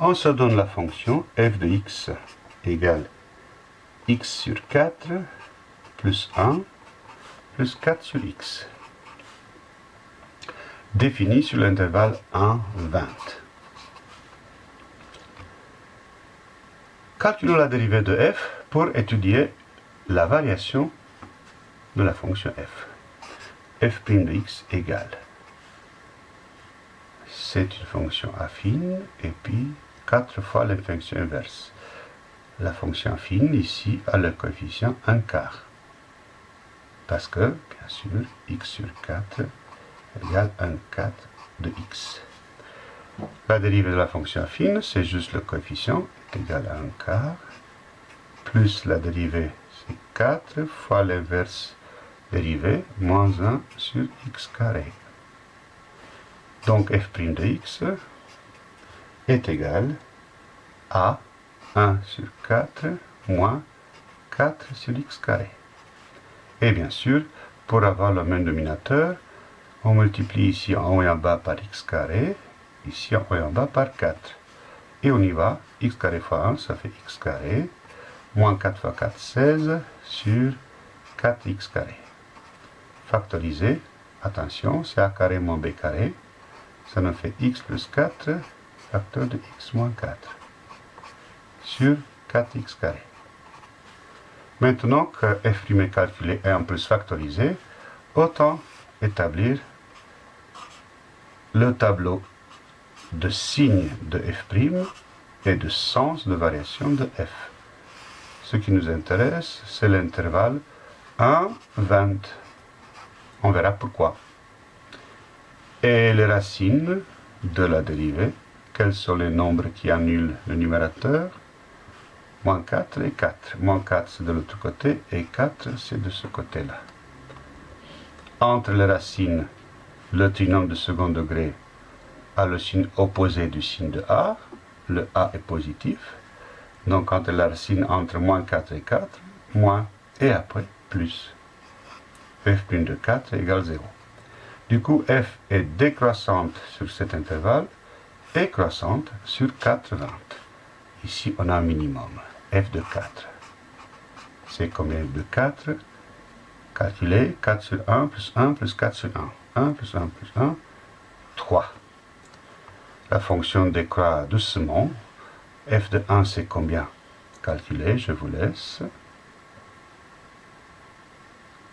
on se donne la fonction f de x égale x sur 4 plus 1 plus 4 sur x, définie sur l'intervalle 1, 20. Calculons la dérivée de f pour étudier la variation de la fonction f. f' de x égale. C'est une fonction affine et puis 4 fois la fonction inverse. La fonction affine ici a le coefficient 1 quart. Parce que, bien sûr, x sur 4 égale 1 quart de x. La dérivée de la fonction affine, c'est juste le coefficient égal à 1 quart, plus la dérivée, c'est 4 fois l'inverse dérivée, moins 1 sur x carré. Donc f' de x est égal à 1 sur 4 moins 4 sur x carré. Et bien sûr, pour avoir le même dénominateur, on multiplie ici en haut et en bas par x carré, ici en haut et en bas par 4. Et on y va, x carré fois 1, ça fait x carré, moins 4 fois 4, 16, sur 4x carré. Factoriser, attention, c'est a carré moins b carré, ça nous fait x plus 4, facteur de x moins 4, sur 4x carré. Maintenant que f' est calculé et en plus factorisé, autant établir le tableau de signe de f' et de sens de variation de f. Ce qui nous intéresse, c'est l'intervalle 1, 20. On verra pourquoi. Et les racines de la dérivée, quels sont les nombres qui annulent le numérateur? Moins 4 et 4. Moins 4 c'est de l'autre côté et 4 c'est de ce côté-là. Entre les racines, le trinôme de second degré a le signe opposé du signe de A, le A est positif. Donc quand la racine entre moins 4 et 4, moins et après plus. f' de 4 égale 0. Du coup, f est décroissante sur cet intervalle et croissante sur 4 20. Ici, on a un minimum, f de 4. C'est combien de 4 Calculer 4 sur 1 plus 1 plus 4 sur 1. 1 plus 1 plus 1, 3. La fonction décroît doucement. f de 1, c'est combien? Calculer, je vous laisse.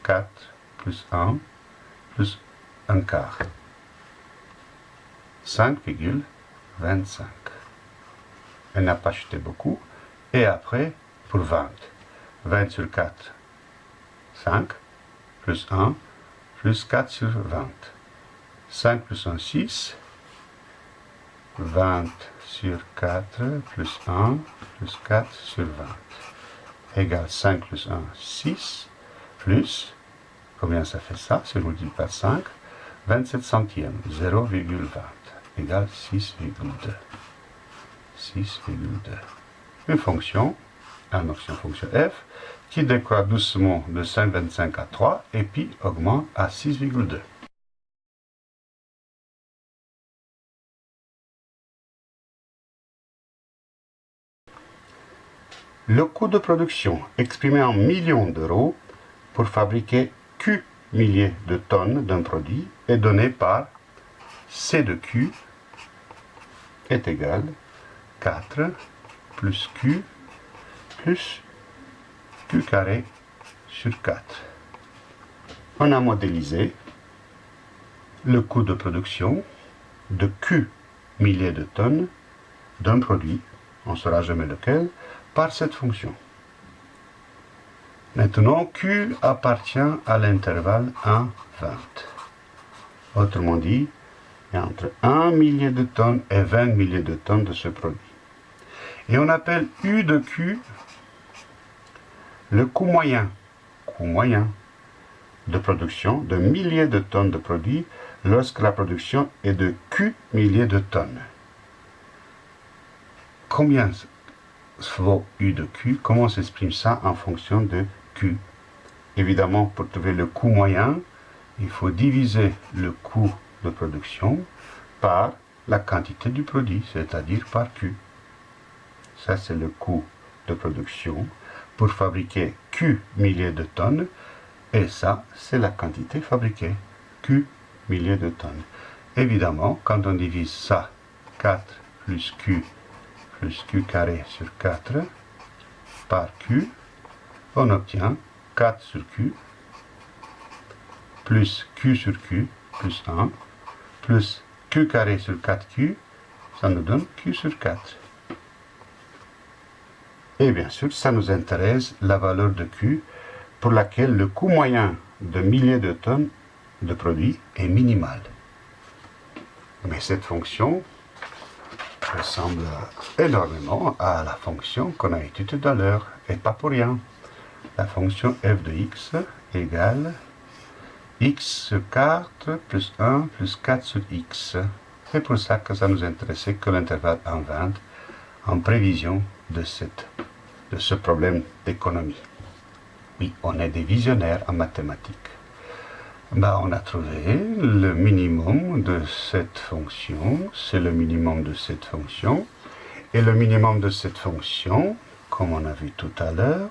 4 plus 1 plus 1 quart. 5,25. Elle n'a pas chuté beaucoup. Et après, pour 20. 20 sur 4, 5, plus 1, plus 4 sur 20. 5 plus 1, 6. 20 sur 4 plus 1 plus 4 sur 20 égale 5 plus 1, 6 plus, combien ça fait ça C'est multiplié par 5, 27 centièmes, 0,20 égale 6,2. 6,2. Une fonction, une fonction f, qui décroît doucement de 5,25 à 3 et puis augmente à 6,2. Le coût de production exprimé en millions d'euros pour fabriquer Q milliers de tonnes d'un produit est donné par C de Q est égal 4 plus Q plus Q carré sur 4. On a modélisé le coût de production de Q milliers de tonnes d'un produit, on ne saura jamais lequel, par cette fonction. Maintenant, Q appartient à l'intervalle 1, 20. Autrement dit, il y a entre 1 millier de tonnes et 20 milliers de tonnes de ce produit. Et on appelle U de Q le coût moyen, coût moyen de production de milliers de tonnes de produits lorsque la production est de Q milliers de tonnes. Combien vaut U de Q, comment s'exprime ça en fonction de Évidemment, pour trouver le coût moyen, il faut diviser le coût de production par la quantité du produit, c'est-à-dire par Q. ça c'est le coût de production pour fabriquer Q milliers de tonnes, et ça c'est la quantité fabriquée, Q milliers de tonnes. Évidemment, quand on divise ça, 4 plus Q plus Q carré sur 4 par Q, on obtient 4 sur Q plus Q sur Q plus 1 plus Q carré sur 4Q, ça nous donne Q sur 4. Et bien sûr, ça nous intéresse la valeur de Q pour laquelle le coût moyen de milliers de tonnes de produits est minimal. Mais cette fonction ressemble énormément à la fonction qu'on a étudiée tout à l'heure, et pas pour rien. La fonction f de x égale x 4 plus 1 plus 4 sur x. C'est pour ça que ça nous intéressait que l'intervalle en 20 en prévision de, cette, de ce problème d'économie. Oui, on est des visionnaires en mathématiques. Ben, on a trouvé le minimum de cette fonction, c'est le minimum de cette fonction, et le minimum de cette fonction, comme on a vu tout à l'heure,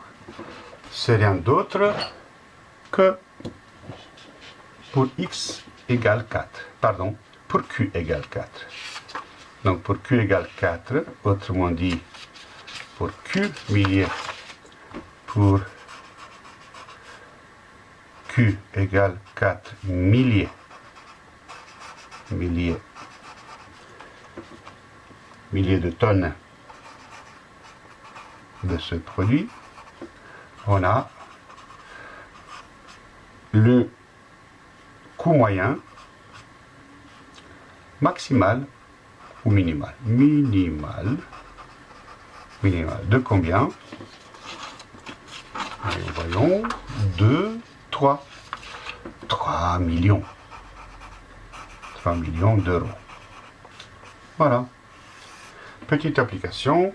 c'est rien d'autre que pour x égale 4, pardon, pour q égale 4. Donc pour q égale 4, autrement dit, pour q milliers, pour Q égale 4 milliers, milliers, milliers de tonnes de ce produit, on a le coût moyen maximal ou minimal? Minimal. Minimal. De combien? Voyons. 2 3, 3 millions. 3 millions d'euros. Voilà. Petite application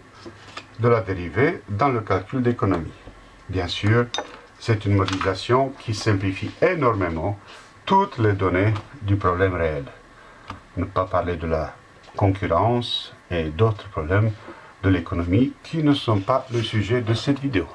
de la dérivée dans le calcul d'économie. Bien sûr, c'est une modélisation qui simplifie énormément toutes les données du problème réel. Ne pas parler de la concurrence et d'autres problèmes de l'économie qui ne sont pas le sujet de cette vidéo.